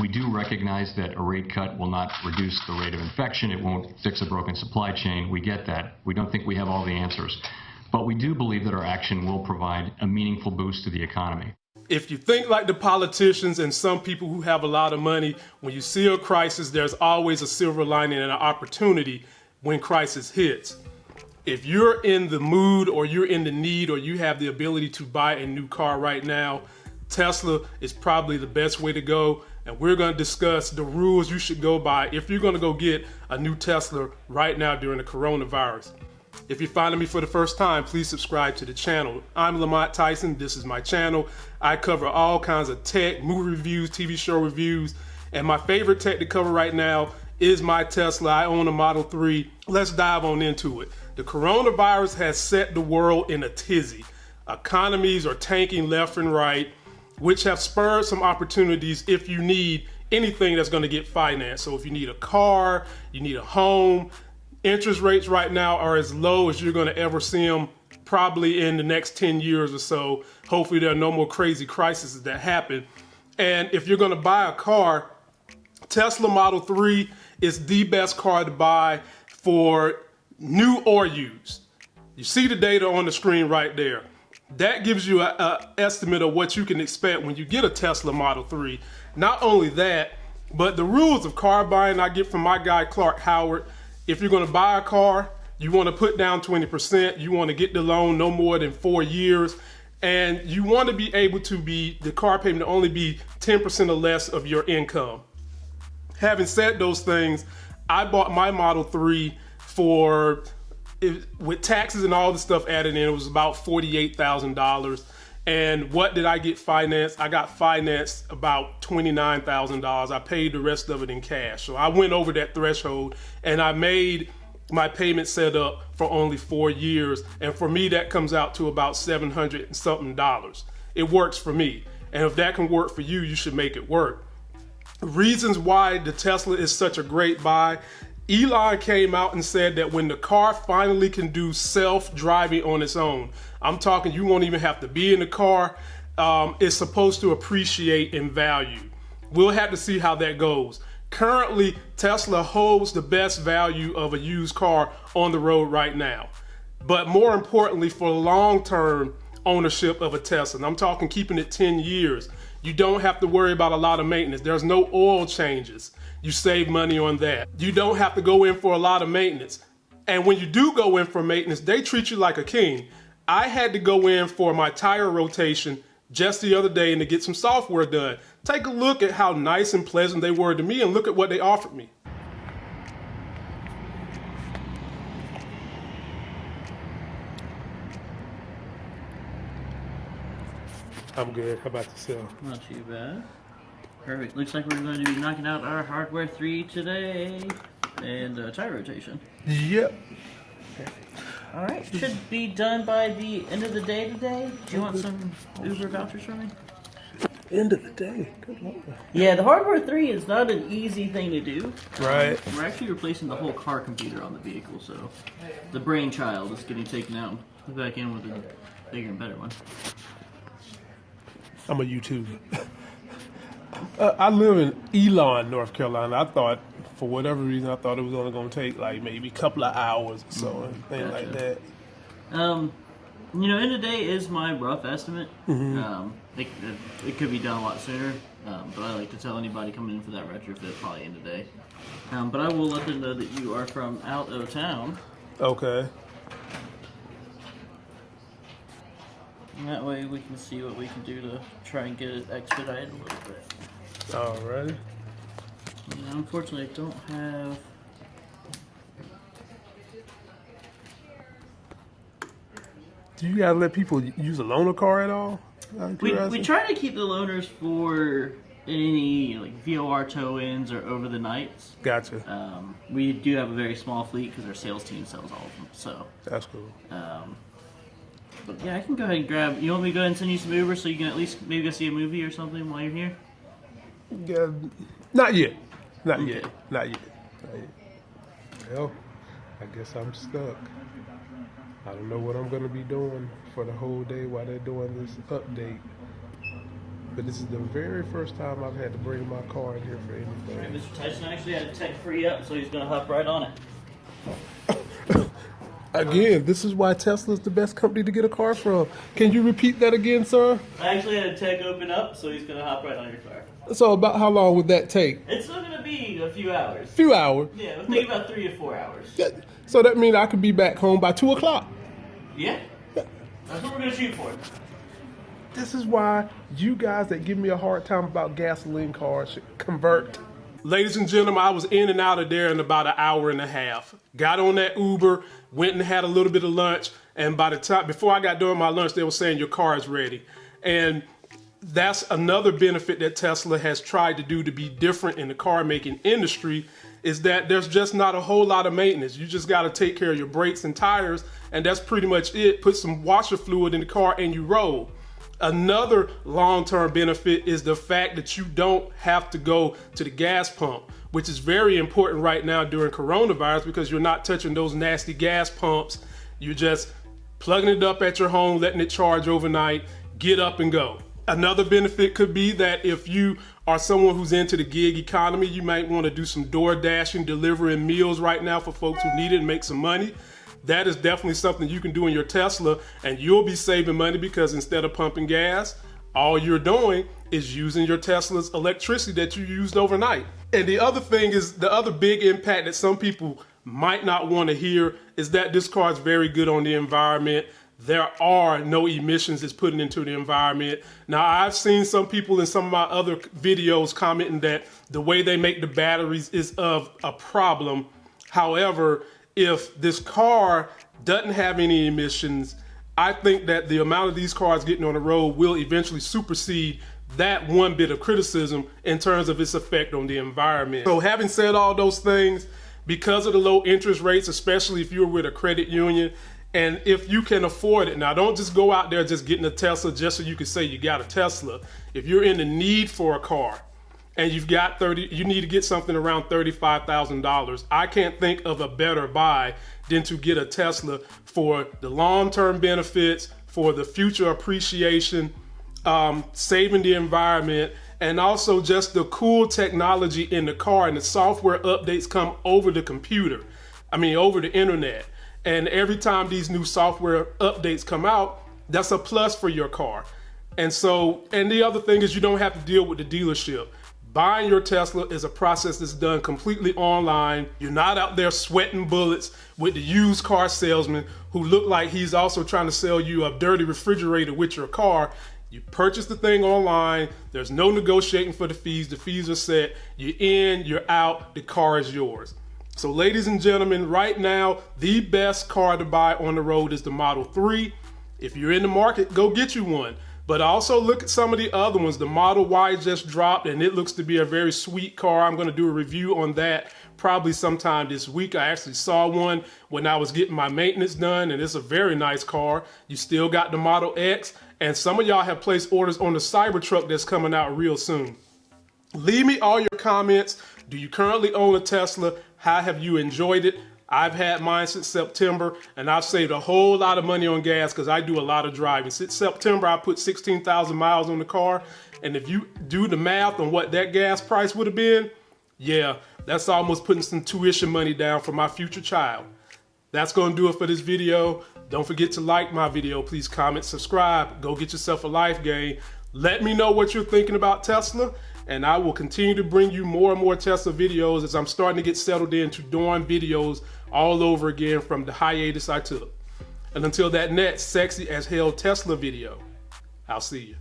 We do recognize that a rate cut will not reduce the rate of infection. It won't fix a broken supply chain. We get that. We don't think we have all the answers. But we do believe that our action will provide a meaningful boost to the economy. If you think like the politicians and some people who have a lot of money, when you see a crisis, there's always a silver lining and an opportunity when crisis hits. If you're in the mood or you're in the need or you have the ability to buy a new car right now, Tesla is probably the best way to go. And we're going to discuss the rules you should go by if you're going to go get a new Tesla right now during the coronavirus. If you're finding me for the first time, please subscribe to the channel. I'm Lamont Tyson. This is my channel. I cover all kinds of tech, movie reviews, TV show reviews, and my favorite tech to cover right now is my Tesla. I own a Model 3. Let's dive on into it. The coronavirus has set the world in a tizzy. Economies are tanking left and right, which have spurred some opportunities if you need anything that's going to get financed. So if you need a car, you need a home, interest rates right now are as low as you're going to ever see them probably in the next 10 years or so. Hopefully there are no more crazy crises that happen. And if you're going to buy a car, Tesla Model 3 is the best car to buy for new or used. You see the data on the screen right there. That gives you an estimate of what you can expect when you get a Tesla Model 3. Not only that, but the rules of car buying I get from my guy Clark Howard. If you're going to buy a car, you want to put down 20%. You want to get the loan no more than four years. And you want to be able to be, the car payment to only be 10% or less of your income. Having said those things, I bought my Model 3 for, with taxes and all the stuff added in, it was about $48,000. And what did I get financed? I got financed about $29,000. I paid the rest of it in cash. So I went over that threshold and I made my payment set up for only four years. And for me, that comes out to about 700 and something dollars. It works for me. And if that can work for you, you should make it work. Reasons why the Tesla is such a great buy. Elon came out and said that when the car finally can do self-driving on its own, I'm talking you won't even have to be in the car, um, it's supposed to appreciate in value. We'll have to see how that goes. Currently, Tesla holds the best value of a used car on the road right now. But more importantly, for long-term ownership of a Tesla, and I'm talking keeping it 10 years, you don't have to worry about a lot of maintenance. There's no oil changes. You save money on that. You don't have to go in for a lot of maintenance. And when you do go in for maintenance, they treat you like a king. I had to go in for my tire rotation just the other day and to get some software done. Take a look at how nice and pleasant they were to me and look at what they offered me. I'm good. How about yourself? Not too bad. Perfect. Looks like we're going to be knocking out our hardware 3 today. And uh, tire rotation. Yep. Perfect. Alright, should be done by the end of the day today. Do you want some Uber vouchers from me? End of the day. Good Lord. Yeah, the hardware 3 is not an easy thing to do. Right. Um, we're actually replacing the whole car computer on the vehicle, so the brainchild is getting taken out and put back in with a bigger and better one. I'm a YouTuber. uh, I live in Elon, North Carolina. I thought, for whatever reason, I thought it was only going to take like maybe a couple of hours or so, and things like that. Um, you know, end of day is my rough estimate. Mm-hmm. Um, it, it, it could be done a lot sooner, um, but I like to tell anybody coming in for that retrofit probably end of day. Um, but I will let them know that you are from out of town. Okay. And that way we can see what we can do to try and get it expedited a little bit. Alrighty. Unfortunately, I don't have. Do you guys let people use a loaner car at all? We, we try to keep the loaners for any like VOR tow-ins or over the nights. Gotcha. Um, we do have a very small fleet because our sales team sells all of them. So, That's cool. um, but yeah, I can go ahead and grab. You want me to go ahead and send you some Uber so you can at least maybe go see a movie or something while you're here? Yeah, not yet. Not Okay. yet. Not yet. Not yet. Well, I guess I'm stuck. I don't know what I'm gonna be doing for the whole day while they're doing this update. but this is the very first time I've had to bring my car in here for anything. Mr. Tyson actually had a tech free up, so he's gonna hop right on it. Again, this is why Tesla's the best company to get a car from. Can you repeat that again, sir? I actually had a tech open up, so he's gonna hop right on your car. So about how long would that take? It's still gonna be a few hours. few hours. Yeah, think about three or four hours. That- So that means I could be back home by two o'clock. Yeah, that's what we're gonna shoot for. This is why you guys that give me a hard time about gasoline cars should convert. Ladies and gentlemen, I was in and out of there in about an hour and a half. Got on that Uber, went and had a little bit of lunch, and by the time before I got done my lunch, they were saying your car is ready. And that's another benefit that Tesla has tried to do to be different in the car making industry is that there's just not a whole lot of maintenance. You just got to take care of your brakes and tires, and that's pretty much it. Put some washer fluid in the car and you roll. Another long term benefit is the fact that you don't have to go to the gas pump, which is very important right now during coronavirus because you're not touching those nasty gas pumps. You're just plugging it up at your home, letting it charge overnight, get up and go. Another benefit could be that if you are someone who's into the gig economy, you might want to do some door dashing, delivering meals right now for folks who need it and make some money. That is definitely something you can do in your Tesla, and you'll be saving money because instead of pumping gas, all you're doing is using your Tesla's electricity that you used overnight. And the other thing is the other big impact that some people might not want to hear is that this car is very good on the environment. There are no emissions it's putting into the environment. Now, I've seen some people in some of my other videos commenting that the way they make the batteries is of a problem. However, if this car doesn't have any emissions, I think that the amount of these cars getting on the road will eventually supersede that one bit of criticism in terms of its effect on the environment. So having said all those things, because of the low interest rates, especially if you're with a credit union, and if you can afford it, now don't just go out there just getting a Tesla just so you can say you got a Tesla. If you're in the need for a car, and you've got 30 you need to get something around $35,000. I can't think of a better buy than to get a Tesla for the long-term benefits, for the future appreciation, um, saving the environment, and also just the cool technology in the car and the software updates come over the computer. I mean, over the internet. And every time these new software updates come out, that's a plus for your car. And so, and the other thing is you don't have to deal with the dealership. Buying your Tesla is a process that's done completely online. You're not out there sweating bullets with the used car salesman who look like he's also trying to sell you a dirty refrigerator with your car. You purchase the thing online. There's no negotiating for the fees. The fees are set. You're in, you're out, the car is yours. So ladies and gentlemen, right now, the best car to buy on the road is the Model 3. If you're in the market, go get you one. But also look at some of the other ones. The Model Y just dropped and it looks to be a very sweet car. I'm gonna do a review on that probably sometime this week. I actually saw one when I was getting my maintenance done and it's a very nice car. You still got the Model X and some of y'all have placed orders on the Cybertruck that's coming out real soon. Leave me all your comments. Do you currently own a Tesla? How have you enjoyed it? I've had mine since September and I've saved a whole lot of money on gas because I do a lot of driving. Since September, I put 16,000 miles on the car. And if you do the math on what that gas price would have been, yeah, that's almost putting some tuition money down for my future child. That's gonna do it for this video. Don't forget to like my video. Please comment, subscribe, go get yourself a life game. Let me know what you're thinking about Tesla and I will continue to bring you more and more Tesla videos as I'm starting to get settled into doing videos all over again from the hiatus I took. And until that next sexy as hell Tesla video, I'll see you.